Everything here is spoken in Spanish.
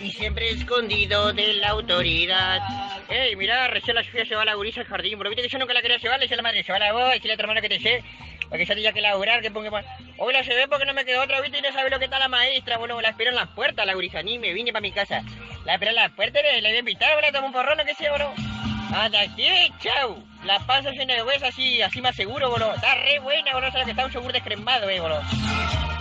Y siempre escondido de la autoridad. Ey, mira, recién la Sofía se va a la gurisa al jardín. Pero viste que yo nunca la quería llevar, le dice a la madre, se va a la voz, decirle a tu hermano que te sé. Para que ya tenía que laburar, que ponga... Hoy la llevé porque no me quedó otra, viste, y no sabe lo que está la maestra. Bueno, la espero en las puertas, la gurisa, ni me vine para mi casa. La esperé en las puertas, le, le voy a invitar, bueno, tomo un porrón, que sé, bro. Anda aquí, chau. La panza llena de hueso, así, así más seguro, boludo. Está re buena, bro, sabes que está un yogur descremado, eh, bro. A Marte.